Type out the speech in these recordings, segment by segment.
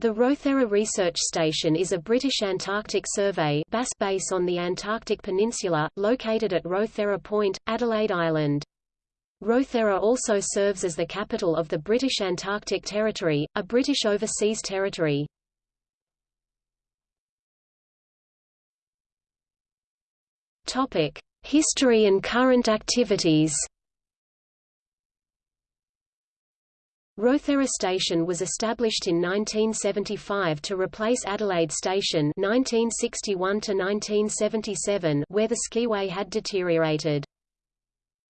The Rothera Research Station is a British Antarctic Survey base on the Antarctic Peninsula, located at Rothera Point, Adelaide Island. Rothera also serves as the capital of the British Antarctic Territory, a British overseas territory. History and current activities Rothera Station was established in 1975 to replace Adelaide Station 1961 where the skiway had deteriorated.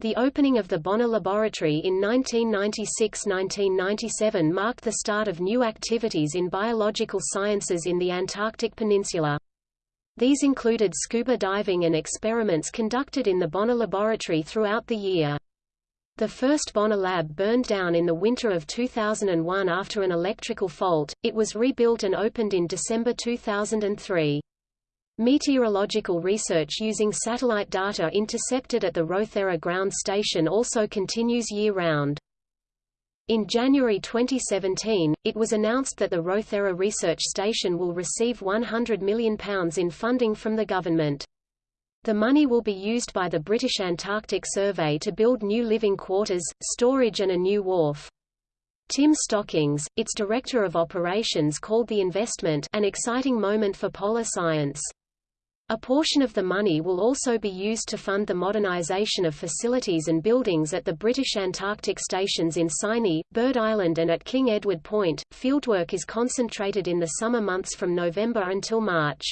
The opening of the Bonner Laboratory in 1996–1997 marked the start of new activities in biological sciences in the Antarctic Peninsula. These included scuba diving and experiments conducted in the Bonner Laboratory throughout the year. The first Bonner lab burned down in the winter of 2001 after an electrical fault, it was rebuilt and opened in December 2003. Meteorological research using satellite data intercepted at the Rothera ground station also continues year-round. In January 2017, it was announced that the Rothera Research Station will receive £100 million in funding from the government. The money will be used by the British Antarctic Survey to build new living quarters, storage and a new wharf. Tim Stockings, its Director of Operations called the investment an exciting moment for polar science. A portion of the money will also be used to fund the modernisation of facilities and buildings at the British Antarctic stations in Signy, Bird Island and at King Edward Point. Fieldwork is concentrated in the summer months from November until March.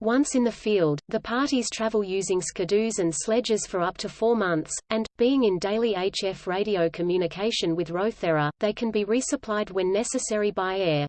Once in the field, the parties travel using skidoos and sledges for up to four months, and, being in daily HF radio communication with Rothera, they can be resupplied when necessary by air.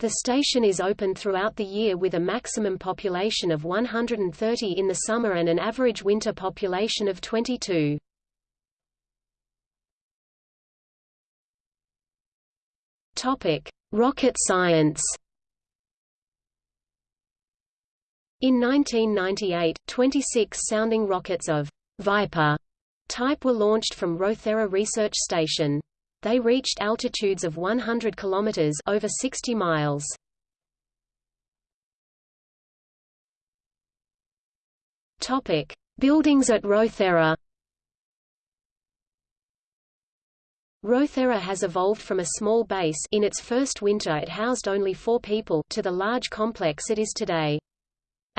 The station is open throughout the year with a maximum population of 130 in the summer and an average winter population of 22. Topic: Rocket science. In 1998, 26 sounding rockets of Viper type were launched from Rothera Research Station. They reached altitudes of 100 kilometers over 60 miles. Topic: Buildings at Rothera. Rothera has evolved from a small base in its first winter it housed only four people to the large complex it is today.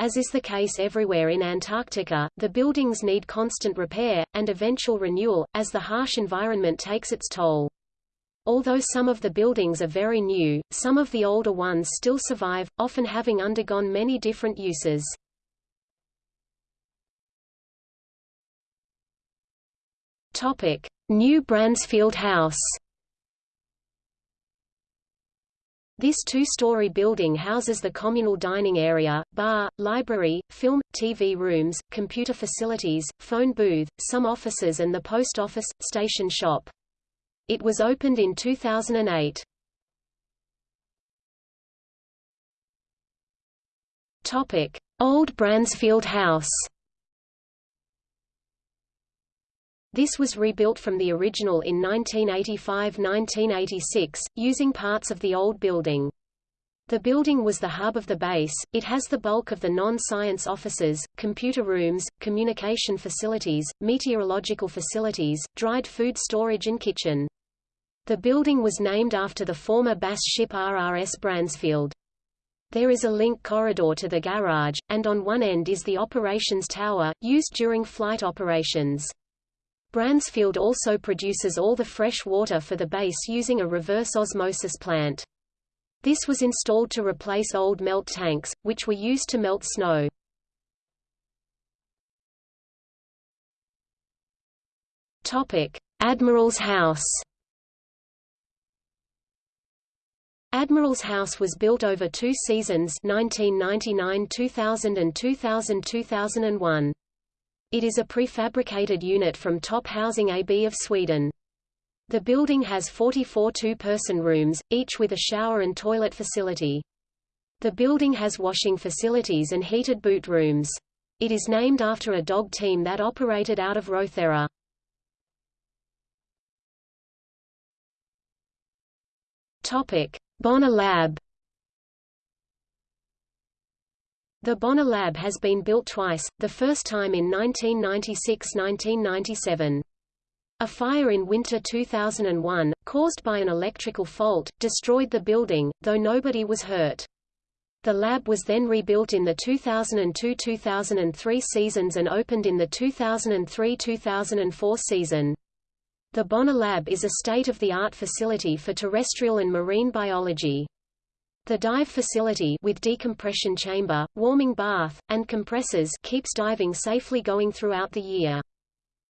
As is the case everywhere in Antarctica, the buildings need constant repair, and eventual renewal, as the harsh environment takes its toll. Although some of the buildings are very new, some of the older ones still survive, often having undergone many different uses. New Bransfield House This two-story building houses the communal dining area, bar, library, film, TV rooms, computer facilities, phone booth, some offices and the post office, station shop. It was opened in 2008. Topic: Old Bransfield House This was rebuilt from the original in 1985–1986, using parts of the old building. The building was the hub of the base, it has the bulk of the non-science offices, computer rooms, communication facilities, meteorological facilities, dried food storage and kitchen. The building was named after the former BAS ship RRS Bransfield. There is a link corridor to the garage, and on one end is the operations tower, used during flight operations. Bransfield also produces all the fresh water for the base using a reverse osmosis plant. This was installed to replace old melt tanks, which were used to melt snow. Admiral's House Admiral's House was built over two seasons 1999–2000 and 2000–2001. It is a prefabricated unit from Top Housing AB of Sweden. The building has 44 two-person rooms, each with a shower and toilet facility. The building has washing facilities and heated boot rooms. It is named after a dog team that operated out of Rothera. Topic: Bonner Lab The Bonner Lab has been built twice, the first time in 1996–1997. A fire in winter 2001, caused by an electrical fault, destroyed the building, though nobody was hurt. The lab was then rebuilt in the 2002–2003 seasons and opened in the 2003–2004 season. The Bonner Lab is a state-of-the-art facility for terrestrial and marine biology. The dive facility with decompression chamber, warming bath, and compressors keeps diving safely going throughout the year.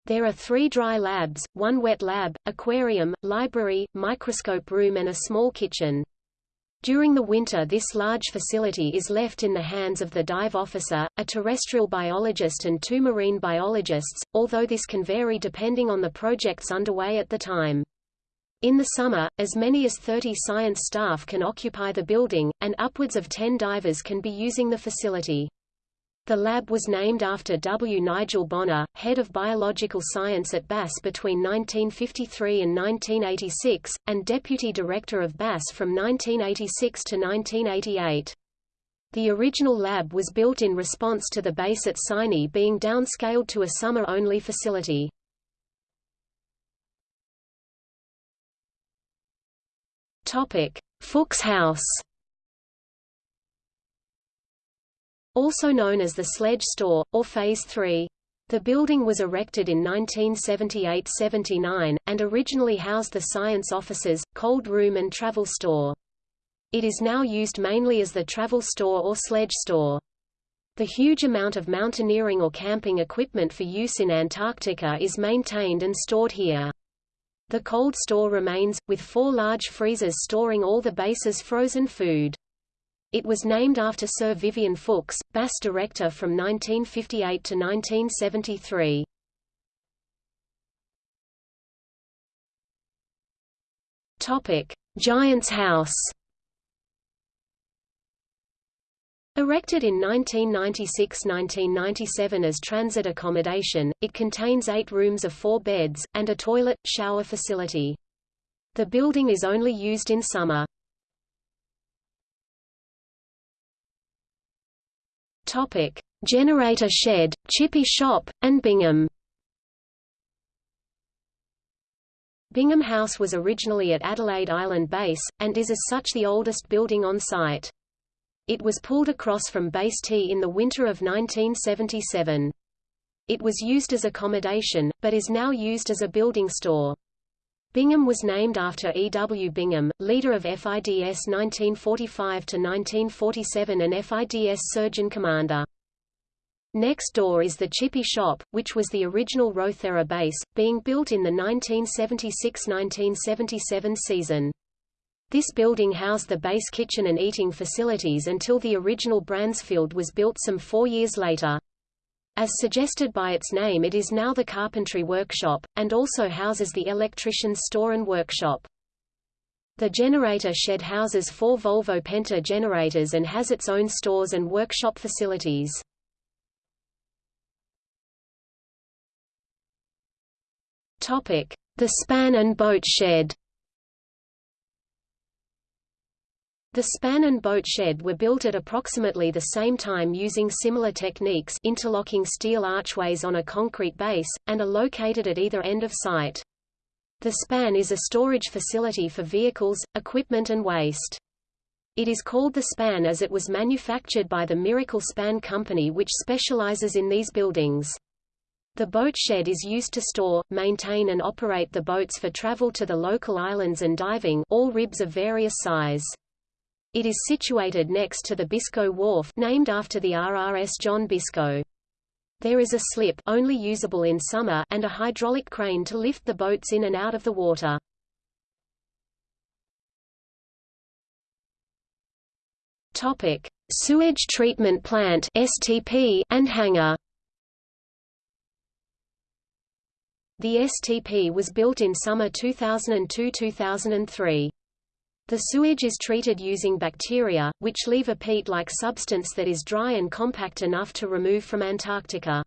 There are three dry labs, one wet lab, aquarium, library, microscope room and a small kitchen. During the winter this large facility is left in the hands of the dive officer, a terrestrial biologist and two marine biologists, although this can vary depending on the projects underway at the time. In the summer, as many as 30 science staff can occupy the building, and upwards of 10 divers can be using the facility. The lab was named after W. Nigel Bonner, head of biological science at BAS between 1953 and 1986, and deputy director of BAS from 1986 to 1988. The original lab was built in response to the base at Signy being downscaled to a summer-only facility. Fuchs House also known as the Sledge Store, or Phase 3. The building was erected in 1978–79, and originally housed the science offices, cold room and travel store. It is now used mainly as the travel store or sledge store. The huge amount of mountaineering or camping equipment for use in Antarctica is maintained and stored here. The cold store remains, with four large freezers storing all the base's frozen food. It was named after Sir Vivian Fuchs, BAS director from 1958 to 1973. Topic: Giants House. Erected in 1996–1997 as transit accommodation, it contains eight rooms of four beds, and a toilet, shower facility. The building is only used in summer. Topic: Generator Shed, Chippy Shop, and Bingham. Bingham House was originally at Adelaide Island Base, and is as such the oldest building on site. It was pulled across from Base T in the winter of 1977. It was used as accommodation, but is now used as a building store. Bingham was named after E. W. Bingham, leader of FIDS 1945–1947 and FIDS surgeon commander. Next door is the Chippy Shop, which was the original Rothera base, being built in the 1976–1977 season. This building housed the base kitchen and eating facilities until the original Bransfield was built some four years later. As suggested by its name it is now the carpentry workshop, and also houses the electrician's store and workshop. The generator shed houses four Volvo Penta generators and has its own stores and workshop facilities. The span and boat shed The span and boat shed were built at approximately the same time using similar techniques interlocking steel archways on a concrete base, and are located at either end of site. The span is a storage facility for vehicles, equipment and waste. It is called the span as it was manufactured by the Miracle Span Company which specializes in these buildings. The boat shed is used to store, maintain and operate the boats for travel to the local islands and diving all ribs of various size. It is situated next to the Biscoe Wharf named after the RRS John Biscoe. There is a slip only usable in summer and a hydraulic crane to lift the boats in and out of the water. Topic: Sewage Treatment Plant (STP) and hangar. The STP was built in summer 2002–2003. The sewage is treated using bacteria, which leave a peat-like substance that is dry and compact enough to remove from Antarctica.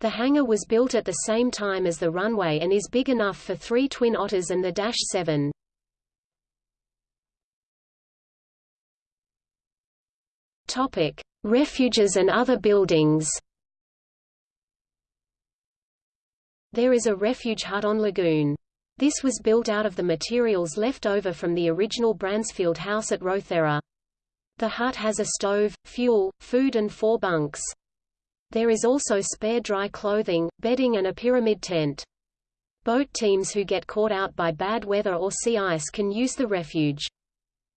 The hangar was built at the same time as the runway and is big enough for three twin otters and the Dash 7. Topic: Refuges and other buildings. There is a refuge hut on Lagoon. This was built out of the materials left over from the original Bransfield house at Rothera. The hut has a stove, fuel, food and four bunks. There is also spare dry clothing, bedding and a pyramid tent. Boat teams who get caught out by bad weather or sea ice can use the refuge.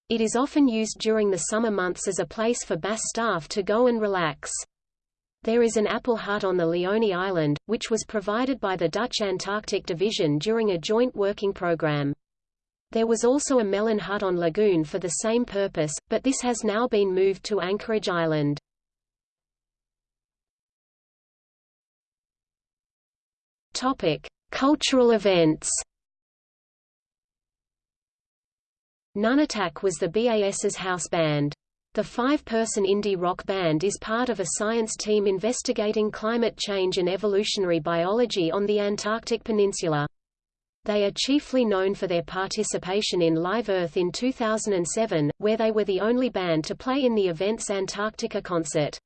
It is often used during the summer months as a place for BAS staff to go and relax. There is an apple hut on the Léonie Island, which was provided by the Dutch Antarctic Division during a joint working program. There was also a melon hut on Lagoon for the same purpose, but this has now been moved to Anchorage Island. Topic: Cultural events. Nunatak was the BAS's house band. The five-person indie rock band is part of a science team investigating climate change and evolutionary biology on the Antarctic Peninsula. They are chiefly known for their participation in Live Earth in 2007, where they were the only band to play in the event's Antarctica concert.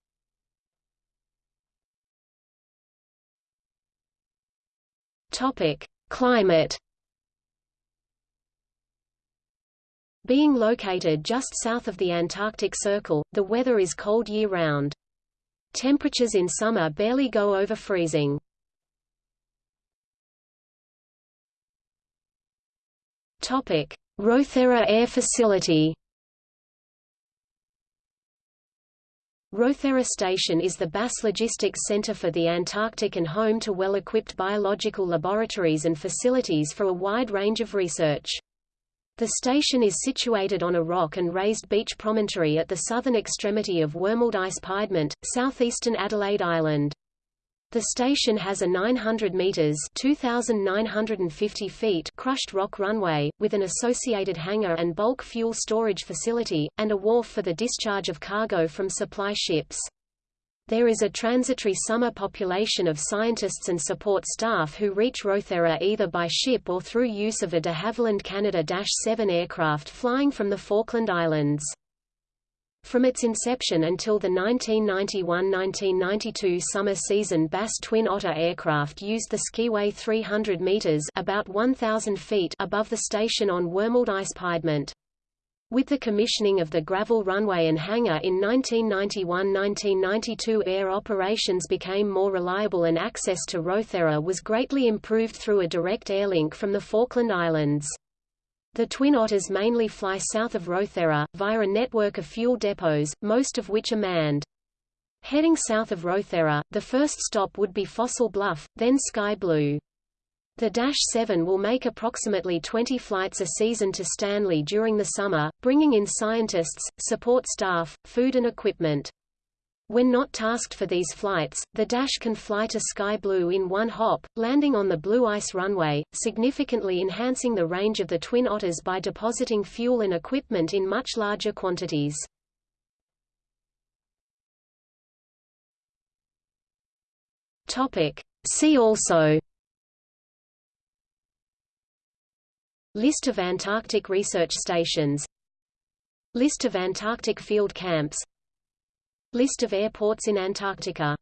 Topic: Climate Being located just south of the Antarctic Circle, the weather is cold year-round. Temperatures in summer barely go over freezing. Rothera Air Facility Rothera Station is the BAS Logistics Center for the Antarctic and home to well-equipped biological laboratories and facilities for a wide range of research. The station is situated on a rock and raised beach promontory at the southern extremity of Wormald Ice Piedmont, southeastern Adelaide Island. The station has a 900 meters (2,950 feet) crushed rock runway, with an associated hangar and bulk fuel storage facility, and a wharf for the discharge of cargo from supply ships. There is a transitory summer population of scientists and support staff who reach Rothera either by ship or through use of a de Havilland Canada-7 aircraft flying from the Falkland Islands. From its inception until the 1991–1992 summer season BAS Twin Otter aircraft used the skiway 300 meters about 1,000 feet above the station on Wormald Ice Piedmont. With the commissioning of the gravel runway and hangar in 1991–1992 air operations became more reliable and access to Rothera was greatly improved through a direct airlink from the Falkland Islands. The Twin Otters mainly fly south of Rothera, via a network of fuel depots, most of which are manned. Heading south of Rothera, the first stop would be Fossil Bluff, then Sky Blu. The Dash 7 will make approximately 20 flights a season to Stanley during the summer, bringing in scientists, support staff, food and equipment. When not tasked for these flights, the Dash can fly to Sky Blu in one hop, landing on the Blue Ice runway, significantly enhancing the range of the Twin Otters by depositing fuel and equipment in much larger quantities. See also List of Antarctic research stations. List of Antarctic field camps. List of airports in Antarctica